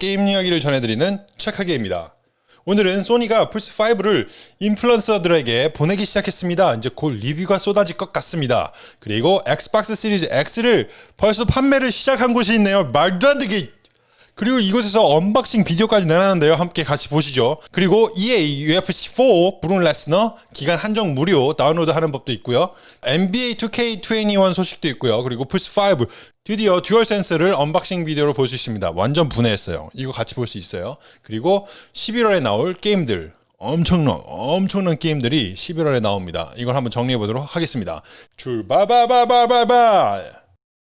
게임 이야기를 전해드리는 착하게입니다. 오늘은 소니가 플스5를 인플루언서들에게 보내기 시작했습니다. 이제 곧 리뷰가 쏟아질 것 같습니다. 그리고 엑스박스 시리즈 X를 벌써 판매를 시작한 곳이 있네요. 말도 안 되게 그리고 이곳에서 unboxing 비디오까지 내놨는데요. 함께 같이 보시죠. 그리고 EA UFC4 브룩 레스너 기간 한정 무료 다운로드하는 법도 있고요. NBA 2K21 소식도 있고요. 그리고 플스5 드디어 듀얼 센스를 unboxing 비디오로 볼 수 있습니다. 완전 분해했어요. 이거 같이 볼 수 있어요. 그리고 11월에 나올 게임들 엄청난 엄청난 게임들이 11월에 나옵니다. 이걸 한번 정리해 보도록 하겠습니다. 출발바바바바바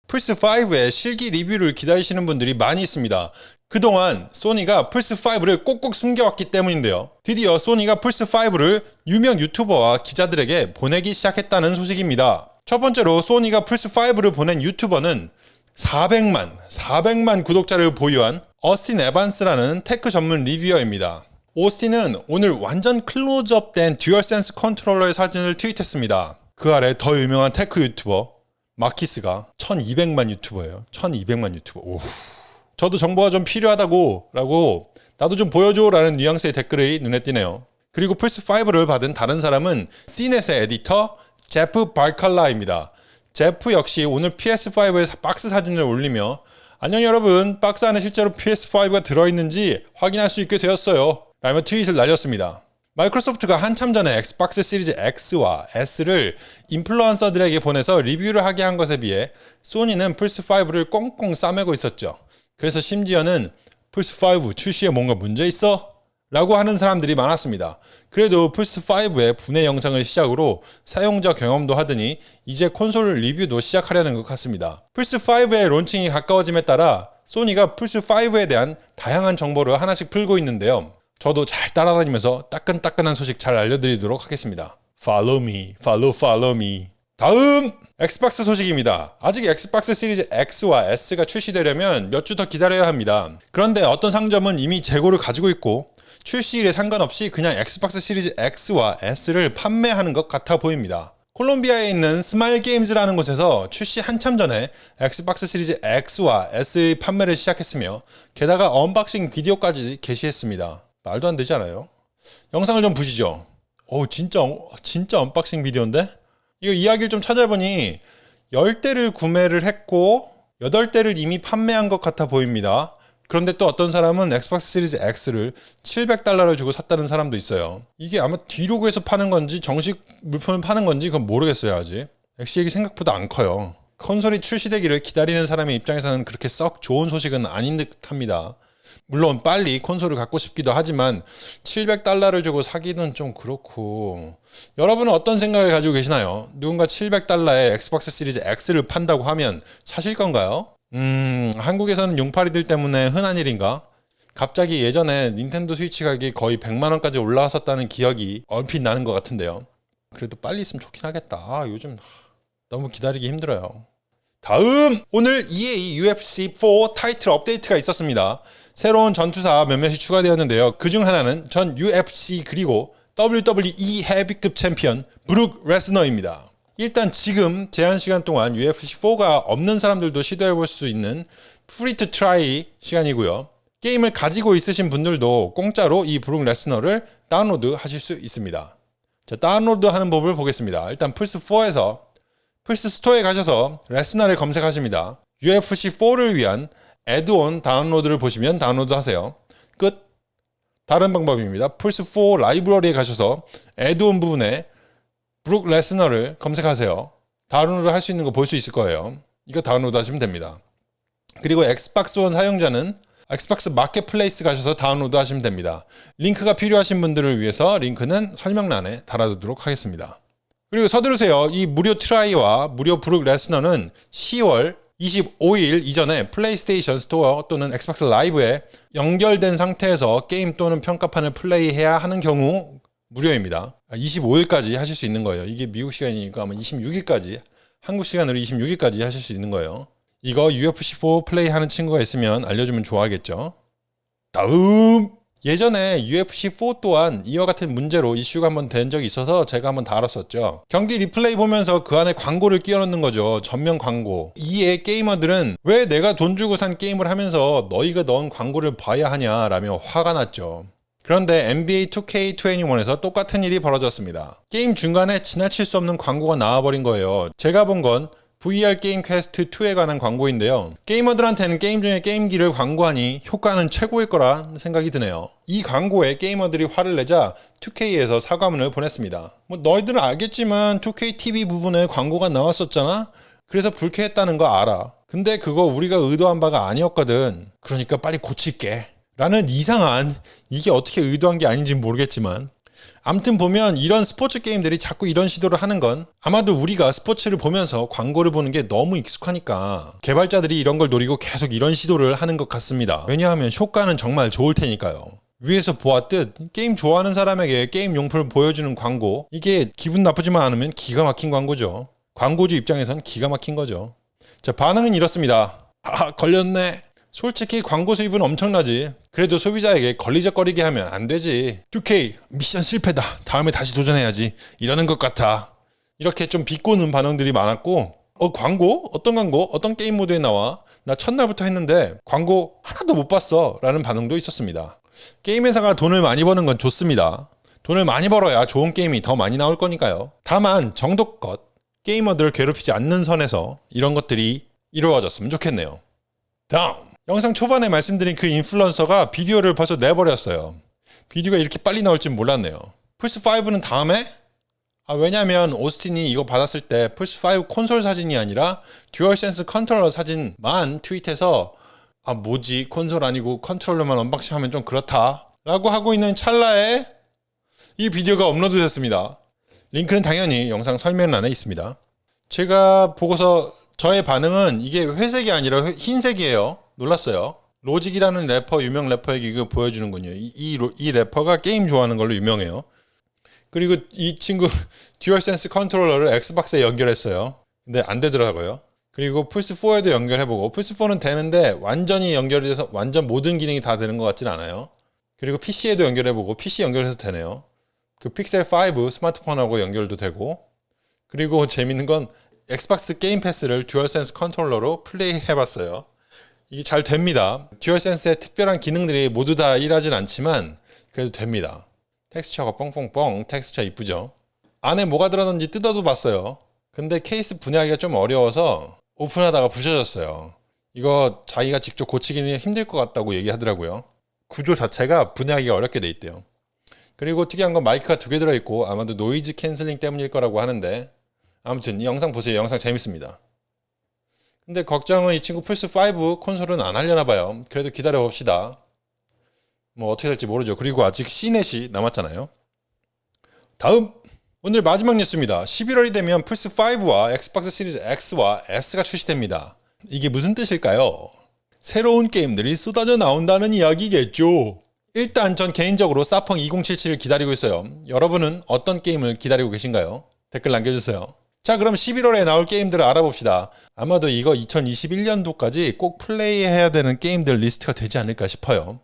플스5의 실기 리뷰를 기다리시는 분들이 많이 있습니다. 그동안 소니가 플스5를 꼭꼭 숨겨왔기 때문인데요. 드디어 소니가 플스5를 유명 유튜버와 기자들에게 보내기 시작했다는 소식입니다. 첫 번째로 소니가 플스5를 보낸 유튜버는 400만, 400만 구독자를 보유한 어스틴 에반스라는 tech 전문 reviewer입니다. 오스틴은 오늘 완전 클로즈업된 듀얼센스 컨트롤러의 사진을 트윗했습니다. 그 아래 더 유명한 tech 유튜버 마키스가 1200만 유튜버예요. 1200만 유튜버. 오. 저도 정보가 좀 필요하다고 라고 나도 좀 보여줘 라는 뉘앙스의 댓글이 눈에 띄네요. 그리고 플스5를 받은 다른 사람은 시넷의 에디터 제프 발칼라입니다. 제프 역시 오늘 PS5의 박스 사진을 올리며 안녕 여러분 박스 안에 실제로 PS5가 들어있는지 확인할 수 있게 되었어요 라며 트윗을 날렸습니다. 마이크로소프트가 한참 전에 엑스박스 시리즈 X와 S를 인플루언서들에게 보내서 리뷰를 하게 한 것에 비해 소니는 플스5를 꽁꽁 싸매고 있었죠. 그래서 심지어는 플스5 출시에 뭔가 문제 있어? 라고 하는 사람들이 많았습니다. 그래도 플스5의 분해 영상을 시작으로 사용자 경험도 하더니 이제 콘솔 리뷰도 시작하려는 것 같습니다. 플스5의 론칭이 가까워짐에 따라 소니가 플스5에 대한 다양한 정보를 하나씩 풀고 있는데요. 저도 잘 따라다니면서 따끈따끈한 소식 잘 알려드리도록 하겠습니다. Follow me, follow, follow me. 다음 엑스박스 소식입니다. 아직 엑스박스 시리즈 X와 S가 출시되려면 몇 주 더 기다려야 합니다. 그런데 어떤 상점은 이미 재고를 가지고 있고 출시일에 상관없이 그냥 엑스박스 시리즈 X와 S를 판매하는 것 같아 보입니다. 콜롬비아에 있는 스마일 게임즈라는 곳에서 출시 한참 전에 엑스박스 시리즈 X와 S의 판매를 시작했으며 게다가 unboxing 비디오까지 게시했습니다. 말도 안 되지 않아요? 영상을 좀 보시죠. 오 진짜 진짜 unboxing 비디오인데? 이거 이야기를 좀 찾아보니 10대를 구매를 했고 8대를 이미 판매한 것 같아 보입니다. 그런데 또 어떤 사람은 엑스박스 시리즈 X를 700달러를 주고 샀다는 사람도 있어요. 이게 아마 디로그에서 파는 건지 정식 물품을 파는 건지 그건 모르겠어요 아직. 엑시엑이 생각보다 안 커요. 컨솔이 출시되기를 기다리는 사람의 입장에서는 그렇게 썩 좋은 소식은 아닌 듯 합니다. 물론 빨리 콘솔을 갖고 싶기도 하지만 700달러를 주고 사기는 좀 그렇고 여러분은 어떤 생각을 가지고 계시나요? 누군가 700달러에 엑스박스 시리즈 X를 판다고 하면 사실 건가요? 음 한국에서는 용팔이들 때문에 흔한 일인가? 갑자기 예전에 닌텐도 스위치 가격이 거의 100만원까지 올라왔었다는 기억이 얼핏 나는 것 같은데요 그래도 빨리 있으면 좋긴 하겠다 아, 요즘 너무 기다리기 힘들어요 다음 오늘 EA UFC4 타이틀 업데이트가 있었습니다 새로운 전투사 몇몇이 추가되었는데요. 그중 하나는 전 UFC 그리고 WWE 헤비급 챔피언 브룩 레스너입니다. 일단 지금 제한 시간 동안 UFC4가 없는 사람들도 시도해볼 수 있는 free to try 시간이고요. 게임을 가지고 있으신 분들도 공짜로 이 브룩 레스너를 다운로드 하실 수 있습니다. 자, 다운로드 하는 법을 보겠습니다. 일단 플스4에서 플스 스토어에 가셔서 레스너를 검색하십니다. UFC4를 위한 add-on 다운로드를 보시면 다운로드 하세요. 끝. 다른 방법입니다. 플스4 라이브러리에 가셔서 add-on 부분에 브룩 레스너를 검색하세요. 다운로드 할 수 있는 거 볼 수 있을 거예요. 이거 다운로드 하시면 됩니다. 그리고 엑스박스 원 사용자는 엑스박스 마켓플레이스 가셔서 다운로드 하시면 됩니다. 링크가 필요하신 분들을 위해서 링크는 설명란에 달아두도록 하겠습니다. 그리고 서두르세요. 이 무료 try와 무료 브룩 레스너는 10월 25일 이전에 플레이스테이션 스토어 또는 엑스박스 라이브에 연결된 상태에서 게임 또는 평가판을 플레이해야 하는 경우 무료입니다. 25일까지 하실 수 있는 거예요. 이게 미국 시간이니까 아마 26일까지 한국 시간으로 26일까지 하실 수 있는 거예요. 이거 UFC4 플레이 하는 친구가 있으면 알려주면 좋아하겠죠. 다음 예전에 UFC4 또한 이와 같은 문제로 이슈가 한번 된 적이 있어서 제가 한번 다뤘었죠. 경기 리플레이 보면서 그 안에 광고를 끼워 넣는 거죠. 전면 광고. 이에 게이머들은 왜 내가 돈 주고 산 게임을 하면서 너희가 넣은 광고를 봐야 하냐라며 화가 났죠. 그런데 NBA 2K21에서 똑같은 일이 벌어졌습니다. 게임 중간에 지나칠 수 없는 광고가 나와버린 거예요. 제가 본건 VR 게임 퀘스트 2에 관한 광고인데요. 게이머들한테는 게임 중에 게임기를 광고하니 효과는 최고일 거라 생각이 드네요. 이 광고에 게이머들이 화를 내자 2K에서 사과문을 보냈습니다. 뭐 너희들은 알겠지만 2K TV 부분에 광고가 나왔었잖아? 그래서 불쾌했다는 거 알아. 근데 그거 우리가 의도한 바가 아니었거든. 그러니까 빨리 고칠게. 라는 이상한 이게 어떻게 의도한 게 아닌지 모르겠지만 암튼 보면 이런 스포츠 게임들이 자꾸 이런 시도를 하는 건 아마도 우리가 스포츠를 보면서 광고를 보는 게 너무 익숙하니까 개발자들이 이런 걸 노리고 계속 이런 시도를 하는 것 같습니다. 왜냐하면 효과는 정말 좋을 테니까요. 위에서 보았듯 게임 좋아하는 사람에게 게임 용품을 보여주는 광고 이게 기분 나쁘지만 않으면 기가 막힌 광고죠. 광고주 입장에선 기가 막힌 거죠. 자 반응은 이렇습니다. 아 걸렸네. 솔직히 광고 수입은 엄청나지. 그래도 소비자에게 걸리적거리게 하면 안 되지. 2K 미션 실패다. 다음에 다시 도전해야지. 이러는 것 같아. 이렇게 좀 비꼬는 반응들이 많았고 어 광고? 어떤 광고? 어떤 게임 모드에 나와? 나 첫날부터 했는데 광고 하나도 못 봤어 라는 반응도 있었습니다. 게임 회사가 돈을 많이 버는 건 좋습니다. 돈을 많이 벌어야 좋은 게임이 더 많이 나올 거니까요. 다만 정도껏 게이머들을 괴롭히지 않는 선에서 이런 것들이 이루어졌으면 좋겠네요. 다음 영상 초반에 말씀드린 그 인플루언서가 비디오를 벌써 내버렸어요. 비디오가 이렇게 빨리 나올 줄 몰랐네요. 플스5는 다음에? 아, 왜냐면 오스틴이 이거 받았을 때 플스5 콘솔 사진이 아니라 듀얼센스 컨트롤러 사진만 트윗해서 아 뭐지 콘솔 아니고 컨트롤러만 언박싱 하면 좀 그렇다 라고 하고 있는 찰나에 이 비디오가 업로드 됐습니다. 링크는 당연히 영상 설명란에 있습니다. 제가 보고서 저의 반응은 이게 회색이 아니라 흰색이에요. 놀랐어요. Logic이라는 래퍼 유명 래퍼의 기그 보여주는군요. 이, 이, 이 래퍼가 게임 좋아하는 걸로 유명해요. 그리고 이 친구 듀얼센스 컨트롤러를 엑스박스에 연결했어요. 근데 안 되더라고요. 그리고 플스4에도 연결해보고 플스4는 되는데 완전히 연결이 돼서 완전 모든 기능이 다 되는 것 같진 않아요. 그리고 PC에도 연결해보고 PC 연결해서 되네요. 그 픽셀 5 스마트폰하고 연결도 되고 그리고 재밌는 건 엑스박스 게임 패스를 듀얼센스 컨트롤러로 플레이 해봤어요. 이게 잘 됩니다. 듀얼센스의 특별한 기능들이 모두 다 일하진 않지만 그래도 됩니다. 텍스처가 뻥뻥뻥 텍스처 이쁘죠? 안에 뭐가 들어있는지 뜯어도 봤어요. 근데 케이스 분해하기가 좀 어려워서 오픈하다가 부셔졌어요. 이거 자기가 직접 고치기는 힘들 것 같다고 얘기하더라고요. 구조 자체가 분해하기가 어렵게 돼 있대요. 그리고 특이한 건 마이크가 두 개 들어있고 아마도 noise canceling 때문일 거라고 하는데 아무튼 이 영상 보세요. 영상 재밌습니다. 근데 걱정은 이 친구 플스5 콘솔은 안 하려나 봐요. 그래도 기다려 봅시다. 뭐 어떻게 될지 모르죠. 그리고 아직 CNET이 남았잖아요. 다음 오늘 마지막 뉴스입니다. 11월이 되면 플스5와 엑스박스 시리즈 X와 S가 출시됩니다. 이게 무슨 뜻일까요? 새로운 게임들이 쏟아져 나온다는 이야기겠죠. 일단 전 개인적으로 사펑 2077을 기다리고 있어요. 여러분은 어떤 게임을 기다리고 계신가요? 댓글 남겨주세요. 자 그럼 11월에 나올 게임들을 알아봅시다. 아마도 이거 2021년도까지 꼭 플레이해야 되는 게임들 리스트가 되지 않을까 싶어요.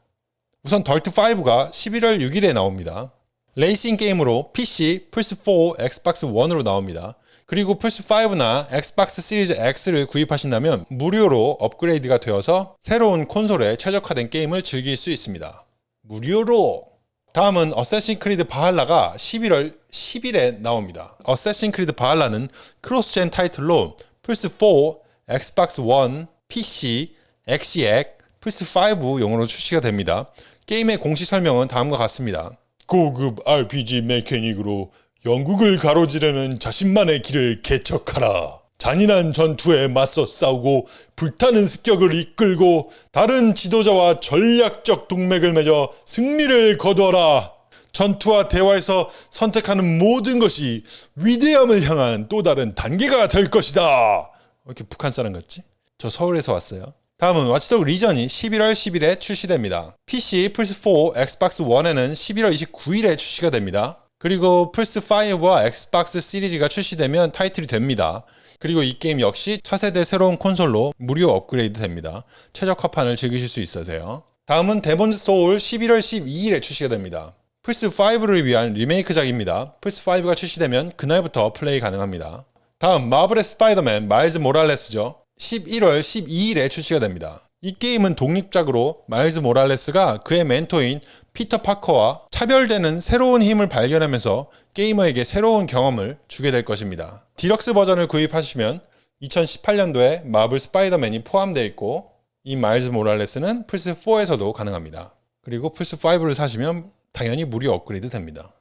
우선 DIRT 5가 11월 6일에 나옵니다. 레이싱 게임으로 PC, 플스4, 엑스박스 1으로 나옵니다. 그리고 플스5나 엑스박스 시리즈 X를 구입하신다면 무료로 업그레이드가 되어서 새로운 콘솔에 최적화된 게임을 즐길 수 있습니다. 무료로! 다음은 Assassin's Creed Valhalla가 11월 10일에 나옵니다. Assassin's Creed Valhalla는 cross-gen 타이틀로 플스4, 엑스박스 1, PC, 엑시엑, 플스5용으로 출시가 됩니다. 게임의 공식 설명은 다음과 같습니다. 고급 RPG mechanic으로 영국을 가로지르는 자신만의 길을 개척하라. 잔인한 전투에 맞서 싸우고 불타는 습격을 이끌고 다른 지도자와 전략적 동맹을 맺어 승리를 거두어라. 전투와 대화에서 선택하는 모든 것이 위대함을 향한 또 다른 단계가 될 것이다. 왜 이렇게 북한 사람 같지? 저 서울에서 왔어요. 다음은 Watch Dogs Legion이 11월 10일에 출시됩니다. PC, 플스4, 엑스박스 1에는 11월 29일에 출시가 됩니다. 그리고 플스5와 엑스박스 시리즈가 출시되면 타이틀이 됩니다. 그리고 이 게임 역시 차세대 새로운 콘솔로 무료 업그레이드 됩니다. 최적화판을 즐기실 수 돼요. 다음은 Demon's Souls 11월 12일에 출시가 됩니다. 플스5를 위한 리메이크작입니다. 플스5가 출시되면 그날부터 플레이 가능합니다. 다음 마블의 스파이더맨 마일즈 모랄레스죠. 11월 12일에 출시가 됩니다. 이 게임은 독립작으로 마일즈 모랄레스가 그의 멘토인 피터 파커와 차별되는 새로운 힘을 발견하면서 게이머에게 새로운 경험을 주게 될 것입니다. 디럭스 버전을 구입하시면 2018년도에 마블 스파이더맨이 포함되어 있고 이 마일즈 모랄레스는 플스4에서도 가능합니다. 그리고 플스5를 사시면 당연히 무료 업그레이드 됩니다.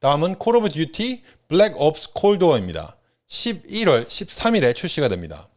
다음은 Call of Duty Black Ops Cold War입니다. 11월 13일에 출시가 됩니다.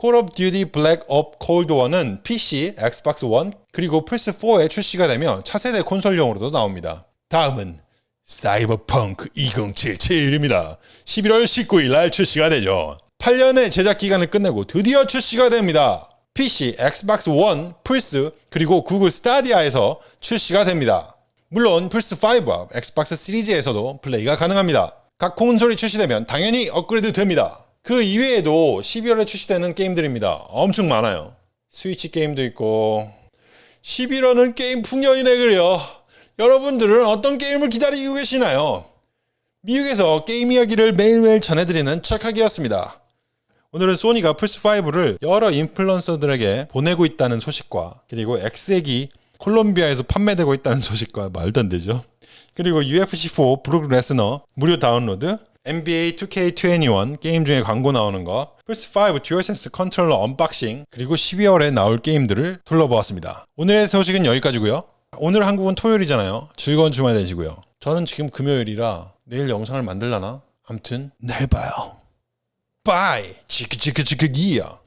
Call of Duty Black Ops Cold War는 PC, 엑스박스 1, 그리고 플스4에 출시가 되며 차세대 콘솔용으로도 나옵니다. 다음은 사이버펑크 2077입니다. 11월 19일 날 출시가 되죠. 8년의 제작 기간을 끝내고 드디어 출시가 됩니다. PC, 엑스박스 1, 플스, 그리고 구글 Stadia에서 출시가 됩니다. 물론 플스5와 엑스박스 시리즈에서도 플레이가 가능합니다. 각 콘솔이 출시되면 당연히 업그레이드 됩니다. 그 이외에도 12월에 출시되는 게임들입니다. 엄청 많아요. 스위치 게임도 있고 11월은 게임 풍년이네 그래요. 여러분들은 어떤 게임을 기다리고 계시나요? 미국에서 게임 이야기를 매일매일 전해드리는 척하기였습니다. 오늘은 소니가 플스5를 여러 인플루언서들에게 보내고 있다는 소식과 그리고 엑시엑이 콜롬비아에서 판매되고 있다는 소식과 말도 안 되죠. 그리고 UFC4 브록 레스너 무료 다운로드, NBA 2K21 게임 중에 광고 나오는 거, 플스5 듀얼센스 컨트롤러 unboxing, 그리고 12월에 나올 게임들을 둘러보았습니다. 오늘의 소식은 여기까지고요. 오늘 한국은 토요일이잖아요. 즐거운 주말 되시고요. 저는 지금 금요일이라 내일 영상을 만들라나? 암튼 내일 봐요. Bye! 치크치크치크기야!